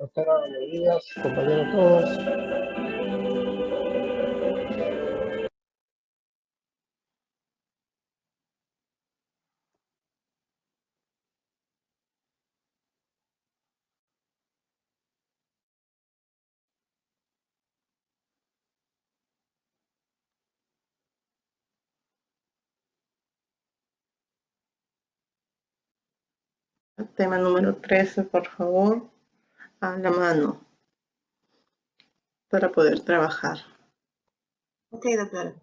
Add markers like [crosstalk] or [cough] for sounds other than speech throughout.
Doctora, buenos compañeros todos. Tema número 13, por favor, a la mano, para poder trabajar. Ok, doctora.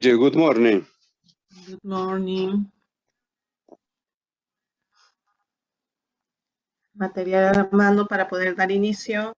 Yeah, good morning. Good morning. Material a mano para poder dar inicio.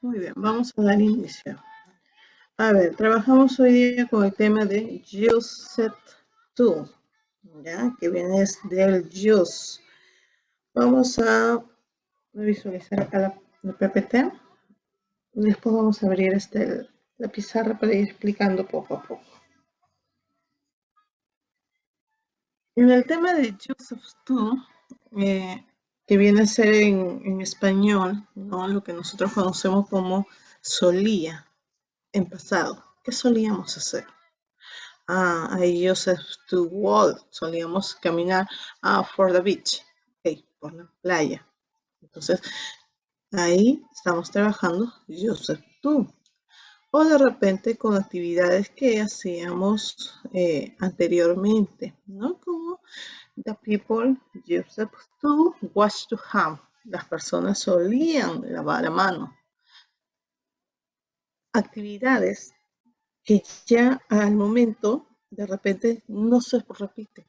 Muy bien, vamos a dar inicio. A ver, trabajamos hoy día con el tema de use to, ¿ya? Que viene del use. Vamos a visualizar acá la, la PPT. Después vamos a abrir este, la pizarra para ir explicando poco a poco. En el tema de use of to, eh, que viene a ser en, español, ¿no? lo que nosotros conocemos como solía, en pasado. ¿Qué solíamos hacer? Ah, I used to walk, solíamos caminar ah, for the beach, okay, por la playa. Entonces, ahí estamos trabajando used to. O de repente con actividades que hacíamos eh, anteriormente, ¿no? Como the people used to wash to hand. Las personas solían lavar a mano. Actividades que ya al momento de repente no se repiten.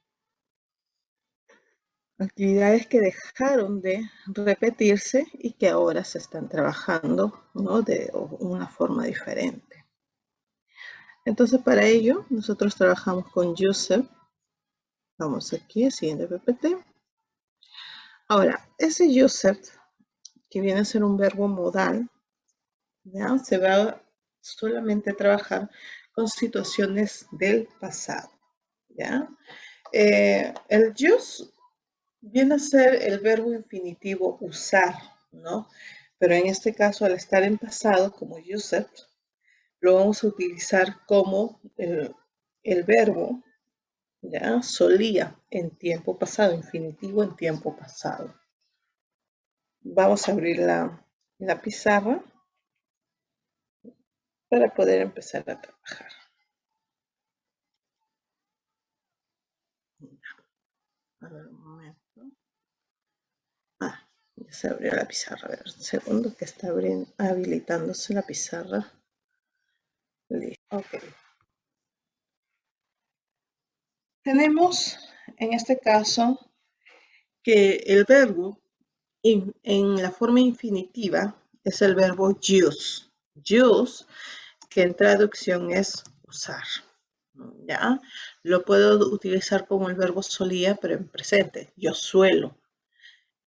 Actividades que dejaron de repetirse y que ahora se están trabajando ¿no? de una forma diferente. Entonces para ello nosotros trabajamos con user Vamos aquí, siguiente PPT. Ahora, ese user, que viene a ser un verbo modal, ¿ya? Se va solamente a trabajar con situaciones del pasado, ¿ya? Eh, el use viene a ser el verbo infinitivo usar, ¿no? Pero en este caso, al estar en pasado, como used, lo vamos a utilizar como el, el verbo, ¿ya? Solía en tiempo pasado, infinitivo en tiempo pasado. Vamos a abrir la, la pizarra para poder empezar a trabajar. A ver, un momento. Ah, ya se abrió la pizarra. A ver, un segundo que está habilitándose la pizarra. Listo. Ok. Tenemos en este caso que el verbo en la forma infinitiva es el verbo use. Use, que en traducción es usar. ¿Ya? Lo puedo utilizar como el verbo solía, pero en presente. Yo suelo.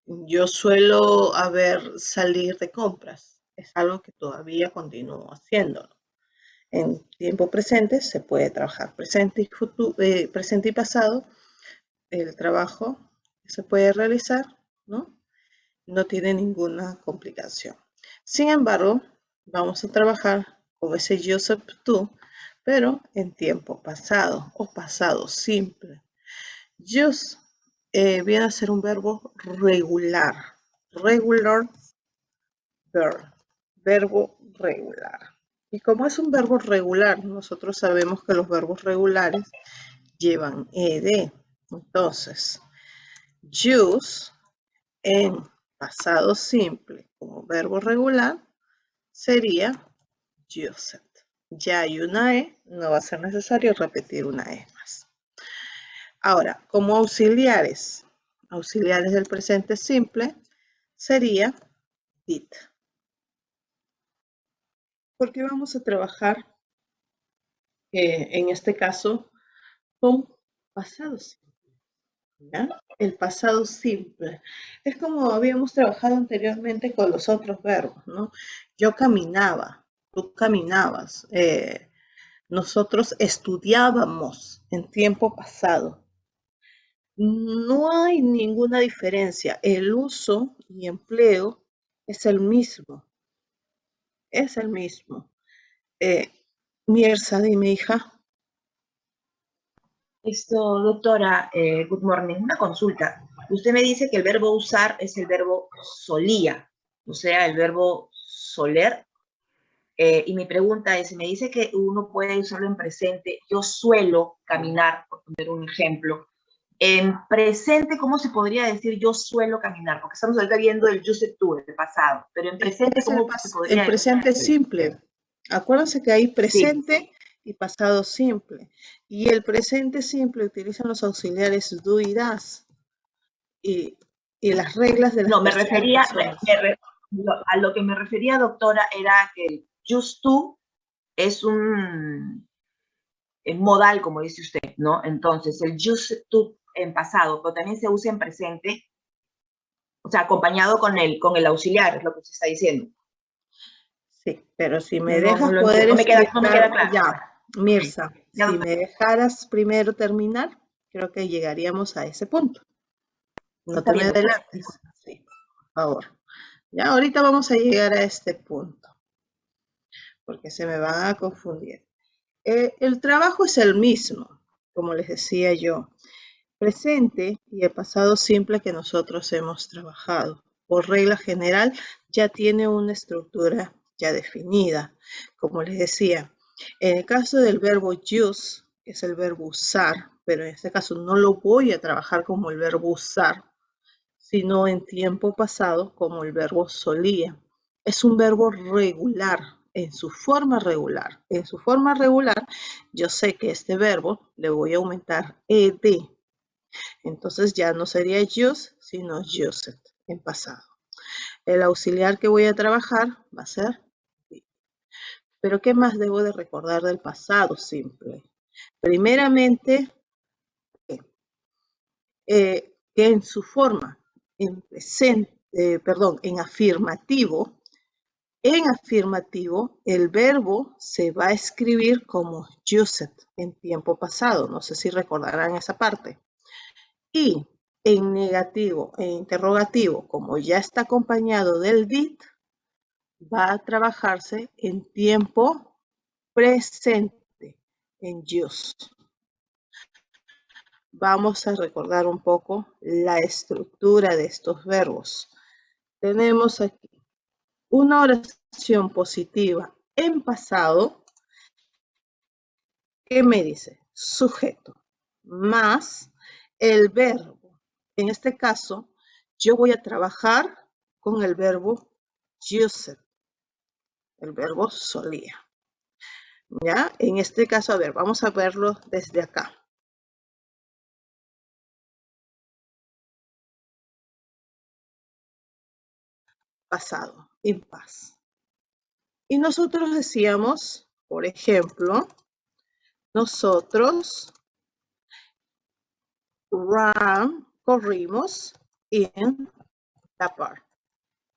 Yo suelo haber salir de compras. Es algo que todavía continúo haciéndolo. En tiempo presente se puede trabajar presente y, futuro, eh, presente y pasado. El trabajo se puede realizar, ¿no? No tiene ninguna complicación. Sin embargo, vamos a trabajar con ese Joseph tú, pero en tiempo pasado o pasado simple. Use eh, viene a ser un verbo regular. Regular verb. Verbo regular. Y como es un verbo regular, nosotros sabemos que los verbos regulares llevan ed. Entonces, use en pasado simple como verbo regular sería used. Ya hay una e, no va a ser necesario repetir una e más. Ahora, como auxiliares, auxiliares del presente simple, sería did porque vamos a trabajar eh, en este caso con pasado simple. El pasado simple. Es como habíamos trabajado anteriormente con los otros verbos, ¿no? Yo caminaba, tú caminabas, eh, nosotros estudiábamos en tiempo pasado. No hay ninguna diferencia. El uso y empleo es el mismo es el mismo. Eh, Mirza, dime, hija. Esto, doctora, eh, good morning. Una consulta. Usted me dice que el verbo usar es el verbo solía, o sea, el verbo soler. Eh, y mi pregunta es, me dice que uno puede usarlo en presente. Yo suelo caminar, por poner un ejemplo. En presente, ¿cómo se podría decir yo suelo caminar? Porque estamos ahorita viendo el yo sé tú, el pasado. Pero en presente, ¿cómo se podría El presente es simple. Acuérdense que hay presente y pasado simple. Y el presente simple utilizan los auxiliares do y das. Y, las reglas de las No, me refería, a lo que me refería, doctora, era que el just to es un modal, como dice usted, ¿no? Entonces, el just to en pasado, pero también se usa en presente, o sea, acompañado con el, con el auxiliar, es lo que se está diciendo. Sí, pero si me dejas poder no me queda, claro. Ya, Mirza, si me dejaras primero terminar, creo que llegaríamos a ese punto. No te me adelantes. Sí, por favor. Ya ahorita vamos a llegar a este punto, porque se me van a confundir. Eh, el trabajo es el mismo, como les decía yo presente y el pasado simple que nosotros hemos trabajado. Por regla general, ya tiene una estructura ya definida. Como les decía, en el caso del verbo use, que es el verbo usar, pero en este caso no lo voy a trabajar como el verbo usar, sino en tiempo pasado como el verbo solía. Es un verbo regular, en su forma regular. En su forma regular, yo sé que este verbo le voy a aumentar ed entonces ya no sería use, sino used en pasado. El auxiliar que voy a trabajar va a ser Pero ¿qué más debo de recordar del pasado simple? Primeramente, eh, que en su forma, en eh, perdón, en afirmativo, En afirmativo, el verbo se va a escribir como used en tiempo pasado. No sé si recordarán esa parte. Y en negativo e interrogativo, como ya está acompañado del did, va a trabajarse en tiempo presente, en use. Vamos a recordar un poco la estructura de estos verbos. Tenemos aquí una oración positiva en pasado, ¿qué me dice? Sujeto más el verbo. En este caso, yo voy a trabajar con el verbo used, el verbo solía. ¿Ya? En este caso, a ver, vamos a verlo desde acá. Pasado en paz. Y nosotros decíamos, por ejemplo, nosotros ran, corrimos en la park,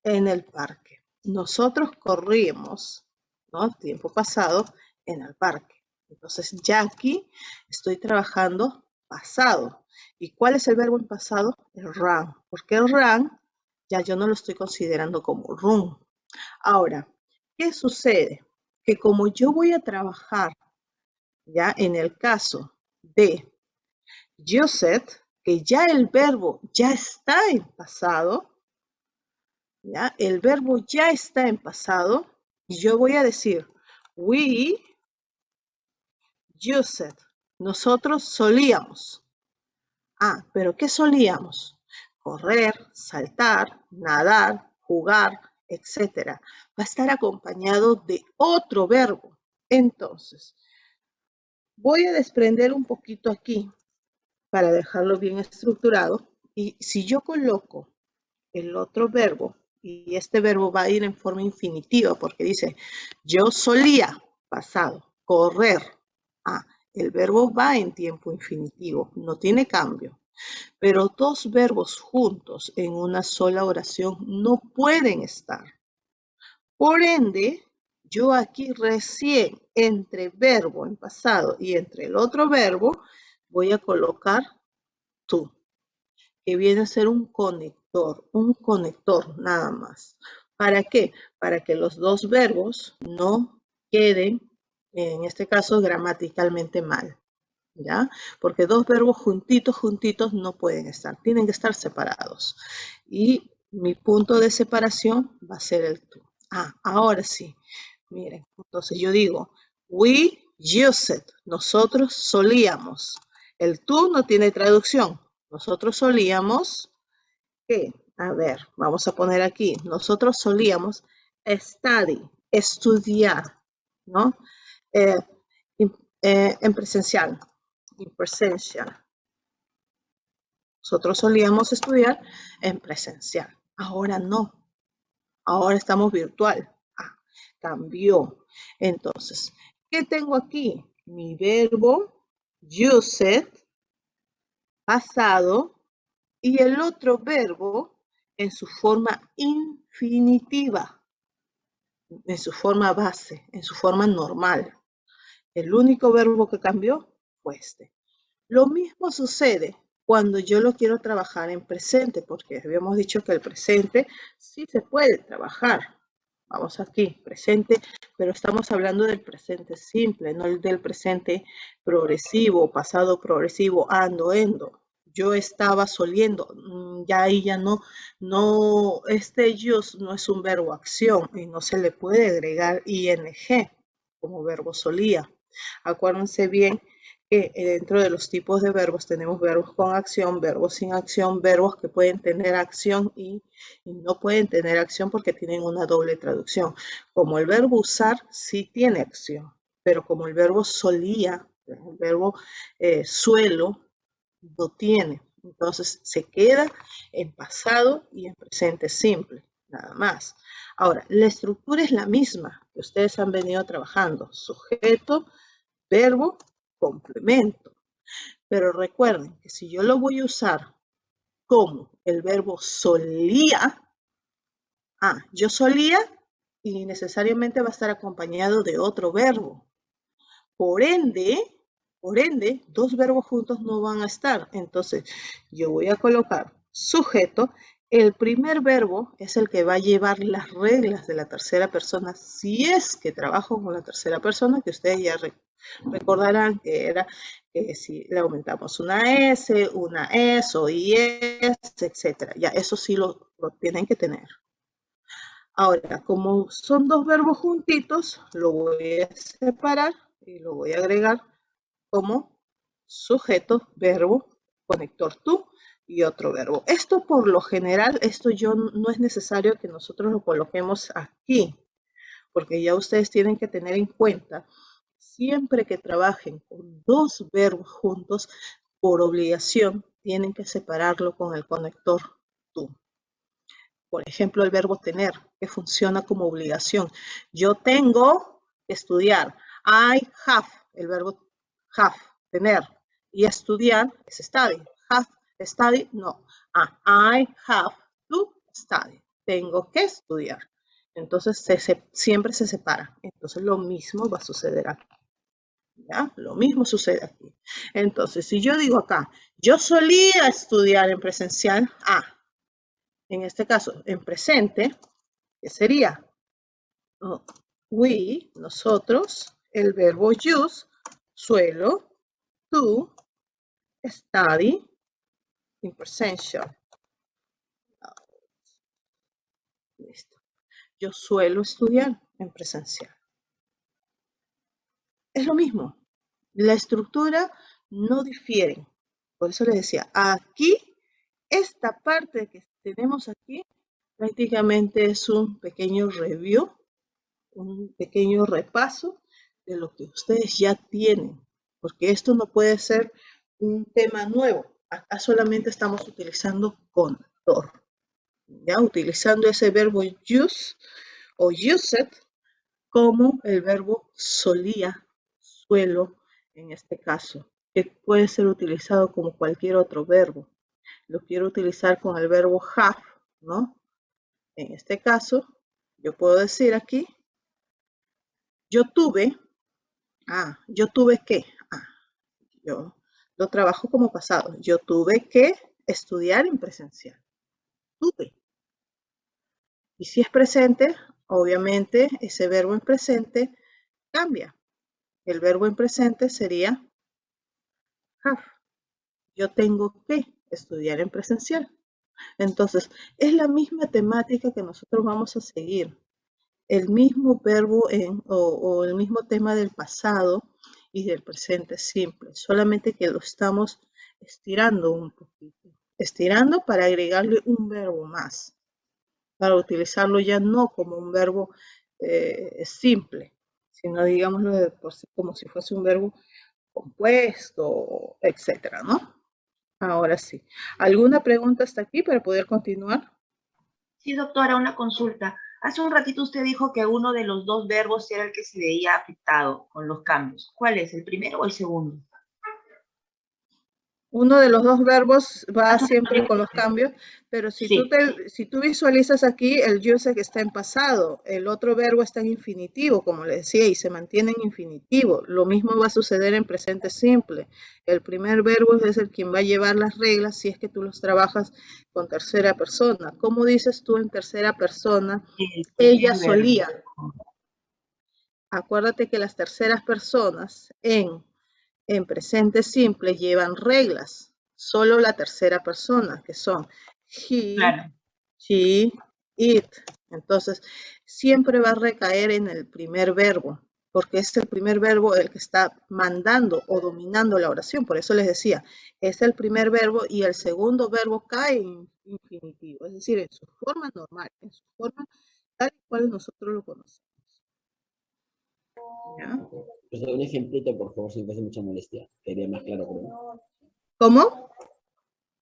en el parque. Nosotros corrimos, ¿no? Tiempo pasado, en el parque. Entonces, ya aquí estoy trabajando pasado. ¿Y cuál es el verbo en pasado? El run. Porque el run ya yo no lo estoy considerando como run. Ahora, ¿qué sucede? Que como yo voy a trabajar ya en el caso de used, que ya el verbo ya está en pasado, ya el verbo ya está en pasado, y yo voy a decir, we used, nosotros solíamos. Ah, pero ¿qué solíamos? correr, saltar, nadar, jugar, etc. Va a estar acompañado de otro verbo. Entonces, voy a desprender un poquito aquí para dejarlo bien estructurado. Y si yo coloco el otro verbo, y este verbo va a ir en forma infinitiva porque dice, yo solía, pasado, correr. Ah, el verbo va en tiempo infinitivo, no tiene cambio. Pero dos verbos juntos en una sola oración no pueden estar. Por ende, yo aquí recién entre verbo en pasado y entre el otro verbo voy a colocar tú, que viene a ser un conector, un conector nada más. ¿Para qué? Para que los dos verbos no queden, en este caso, gramaticalmente mal. ¿ya? Porque dos verbos juntitos, juntitos no pueden estar, tienen que estar separados. Y mi punto de separación va a ser el tú. Ah, ahora sí, miren, entonces yo digo, we used, nosotros solíamos. El tú no tiene traducción, nosotros solíamos, ¿qué? A ver, vamos a poner aquí, nosotros solíamos study, estudiar, ¿no? Eh, eh, en presencial, en presencial. Nosotros solíamos estudiar en presencial. Ahora no. Ahora estamos virtual. Ah, cambió. Entonces, ¿qué tengo aquí? Mi verbo, used, pasado, y el otro verbo en su forma infinitiva, en su forma base, en su forma normal. El único verbo que cambió este. Lo mismo sucede cuando yo lo quiero trabajar en presente, porque habíamos dicho que el presente sí se puede trabajar. Vamos aquí, presente, pero estamos hablando del presente simple, no el del presente progresivo, pasado progresivo, ando, endo. Yo estaba soliendo, mm, ya ahí ya no, no, este ellos no es un verbo acción y no se le puede agregar ing como verbo solía. Acuérdense bien eh, dentro de los tipos de verbos tenemos verbos con acción, verbos sin acción, verbos que pueden tener acción y, no pueden tener acción porque tienen una doble traducción. Como el verbo usar sí tiene acción, pero como el verbo solía, el verbo eh, suelo, no tiene. Entonces se queda en pasado y en presente simple, nada más. Ahora, la estructura es la misma que ustedes han venido trabajando. Sujeto, verbo, complemento. Pero recuerden que si yo lo voy a usar como el verbo solía, ah, yo solía y necesariamente va a estar acompañado de otro verbo. Por ende, por ende, dos verbos juntos no van a estar. Entonces, yo voy a colocar sujeto. El primer verbo es el que va a llevar las reglas de la tercera persona. Si es que trabajo con la tercera persona, que ustedes ya recordarán que era que si le aumentamos una S, una S o IS, etc. Ya, eso sí lo tienen que tener. Ahora, como son dos verbos juntitos, lo voy a separar y lo voy a agregar como sujeto, verbo, conector tú y otro verbo. Esto por lo general, esto yo no es necesario que nosotros lo coloquemos aquí, porque ya ustedes tienen que tener en cuenta, siempre que trabajen con dos verbos juntos, por obligación, tienen que separarlo con el conector tú. Por ejemplo, el verbo tener, que funciona como obligación. Yo tengo que estudiar. I have, el verbo have, tener. Y estudiar es study. Have, study, no. Ah, I have to study. Tengo que estudiar. Entonces siempre se separa. Entonces lo mismo va a suceder aquí. ¿Ya? Lo mismo sucede aquí. Entonces, si yo digo acá, yo solía estudiar en presencial, ah, en este caso, en presente, ¿qué sería? we, nosotros, el verbo use, suelo, to, study, in presential. Listo. Yo suelo estudiar en presencial. Es lo mismo. La estructura no difiere. Por eso les decía, aquí, esta parte que tenemos aquí prácticamente es un pequeño review, un pequeño repaso de lo que ustedes ya tienen, porque esto no puede ser un tema nuevo. Acá solamente estamos utilizando conector, ya utilizando ese verbo use o used como el verbo solía, suelo, en este caso, que puede ser utilizado como cualquier otro verbo lo quiero utilizar con el verbo have, ¿no? En este caso, yo puedo decir aquí, yo tuve, ah, yo tuve que, ah, yo lo trabajo como pasado, yo tuve que estudiar en presencial, tuve. Y si es presente, obviamente ese verbo en presente cambia. El verbo en presente sería have. Yo tengo que estudiar en presencial. Entonces, es la misma temática que nosotros vamos a seguir. El mismo verbo en, o, el mismo tema del pasado y del presente simple, solamente que lo estamos estirando un poquito. Estirando para agregarle un verbo más, para utilizarlo ya no como un verbo eh, simple, sino digámoslo como si fuese un verbo compuesto, etcétera, ¿no? Ahora sí. ¿Alguna pregunta hasta aquí para poder continuar? Sí, doctora, una consulta. Hace un ratito usted dijo que uno de los dos verbos era el que se veía afectado con los cambios. ¿Cuál es, el primero o el segundo? Uno de los dos verbos va siempre con los cambios, pero si, tú si tú visualizas aquí, el que está en pasado, el otro verbo está en infinitivo, como le decía, y se mantiene en infinitivo. Lo mismo va a suceder en presente simple. El primer verbo es el quien va a llevar las reglas si es que tú los trabajas con tercera persona. ¿Cómo dices tú en tercera persona? Ella solía. Acuérdate que las terceras personas en en presente simple llevan reglas, solo la tercera persona, que son he, she, it. Entonces, siempre va a recaer en el primer verbo, porque es el primer verbo el que está mandando o dominando la oración. Por eso les decía, es el primer verbo y el segundo verbo cae en infinitivo, es decir, en su forma normal, en su forma tal cual nosotros lo conocemos. Pues un ejemplito, por favor, si me hace mucha molestia. Quería más claro. ¿Cómo?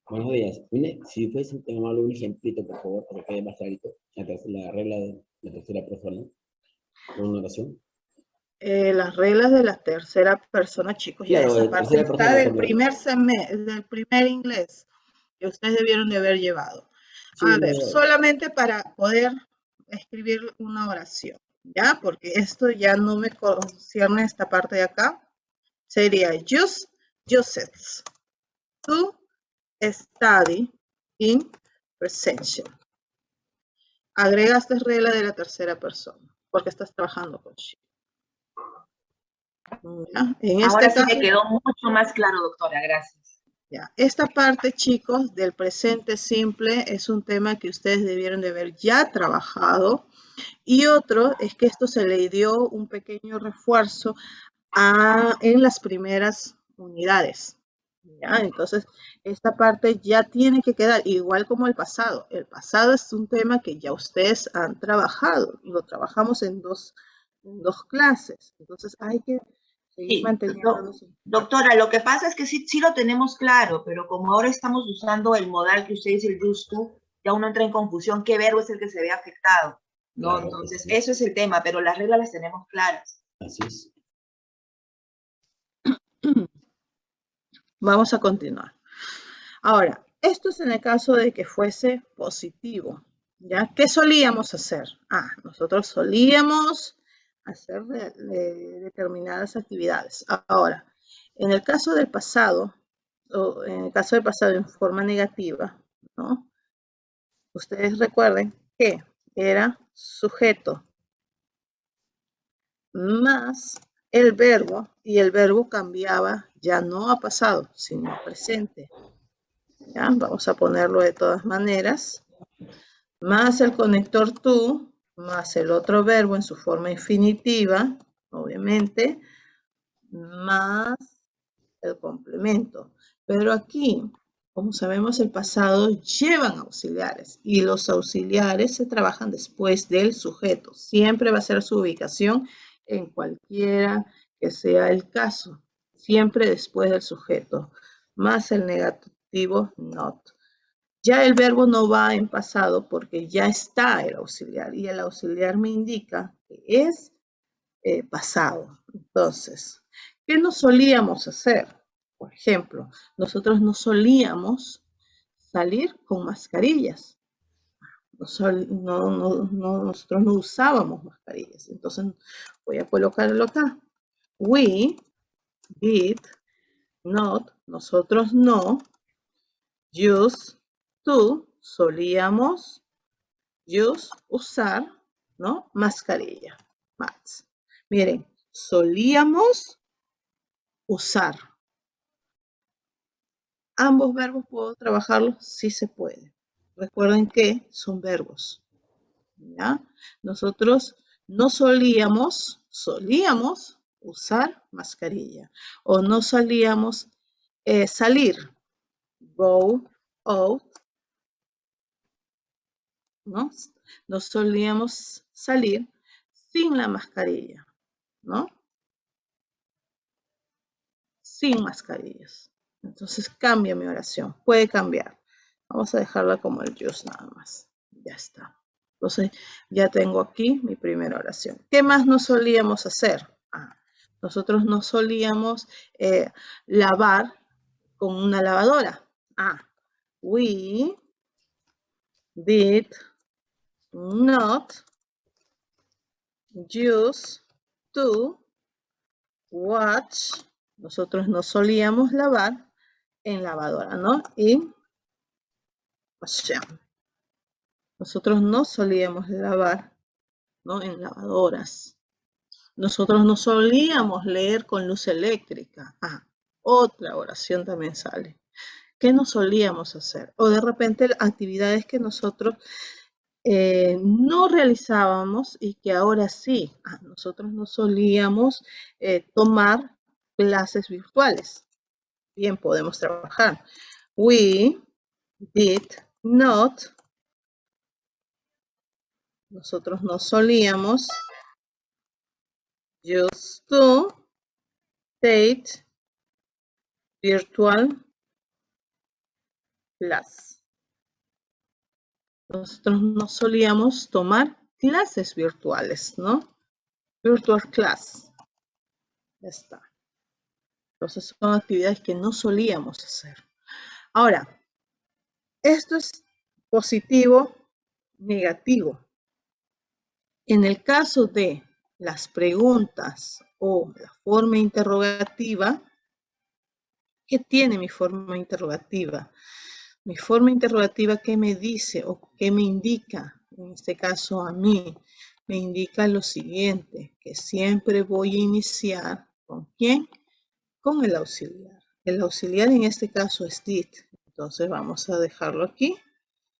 Buenos días. si fuese tomar un ejemplito, por favor, para que quede más clarito. La, regla de la tercera persona. Con una oración. Eh, las reglas de la tercera persona, chicos. ya esa parte está del primer, del primer inglés que ustedes debieron de haber llevado. a ver, solamente para poder escribir una oración, ¿ya? Porque esto ya no me concierne esta parte de acá. Sería use, uses to study in present. Agregaste regla de la tercera persona, porque estás trabajando con she. En Ahora este sí me quedó mucho más claro, doctora, gracias. Esta parte, chicos, del presente simple es un tema que ustedes debieron de haber ya trabajado. Y otro es que esto se le dio un pequeño refuerzo a, en las primeras unidades. Entonces, esta parte ya tiene que quedar igual como el pasado. El pasado es un tema que ya ustedes han trabajado. Lo trabajamos en dos, en dos clases. Entonces, hay que Sí, doctora, lo que pasa es que sí, sí lo tenemos claro, pero como ahora estamos usando el modal que usted dice, el use to, ya uno entra en confusión qué verbo es el que se ve afectado. ¿no? Entonces, eso es el tema, pero las reglas las tenemos claras. Así es. [clears throat] Vamos a continuar. Ahora, esto es en el caso de que fuese positivo. ¿Ya? ¿Qué solíamos hacer? Ah, nosotros solíamos hacer determinadas actividades. Ahora, en el caso del pasado, o en el caso del pasado en forma negativa, ¿no? Ustedes recuerden que era sujeto más el verbo y el verbo cambiaba ya no a pasado, sino a presente. ¿Ya? Vamos a ponerlo de todas maneras. Más el conector tú más el otro verbo en su forma infinitiva, obviamente, más el complemento. Pero aquí, como sabemos, el pasado llevan auxiliares y los auxiliares se trabajan después del sujeto. Siempre va a ser su ubicación en cualquiera que sea el caso. Siempre después del sujeto, más el negativo not. Ya el verbo no va en pasado porque ya está el auxiliar y el auxiliar me indica que es eh, pasado. Entonces, ¿qué no solíamos hacer? Por ejemplo, nosotros no solíamos salir con mascarillas. nosotros no usábamos mascarillas. Entonces, voy a colocarlo acá. We did not, nosotros no, use tú solíamos use, usar, ¿no? Mascarilla. Miren, solíamos usar. ¿Ambos verbos puedo trabajarlos? Sí se puede. Recuerden que son verbos. ¿ya? Nosotros no solíamos, solíamos usar mascarilla. O no solíamos eh, salir. Go out ¿no? No solíamos salir sin la mascarilla, ¿no? Sin mascarillas. Entonces cambia mi oración, puede cambiar. Vamos a dejarla como el just nada más. Ya está. Entonces ya tengo aquí mi primera oración. ¿Qué más no solíamos hacer? Ah, nosotros no solíamos eh, lavar con una lavadora. Ah, we did not use to watch. Nosotros no solíamos lavar en lavadora, ¿no? Y nosotros no solíamos lavar, ¿no? En lavadoras. Nosotros no solíamos leer con luz eléctrica. Ah, otra oración también sale. ¿Qué no solíamos hacer? O de repente actividades que nosotros eh, no realizábamos y que ahora sí, nosotros no solíamos eh, tomar clases virtuales. Bien, podemos trabajar. We did not, nosotros no solíamos, used to take virtual class nosotros no solíamos tomar clases virtuales, ¿no? Virtual class. Ya está. Entonces son actividades que no solíamos hacer. Ahora, esto es positivo, negativo. En el caso de las preguntas o la forma interrogativa, ¿qué tiene mi forma interrogativa? Mi forma interrogativa, ¿qué me dice o qué me indica? En este caso a mí, me indica lo siguiente, que siempre voy a iniciar ¿con quién? Con el auxiliar. El auxiliar en este caso es did. Entonces vamos a dejarlo aquí.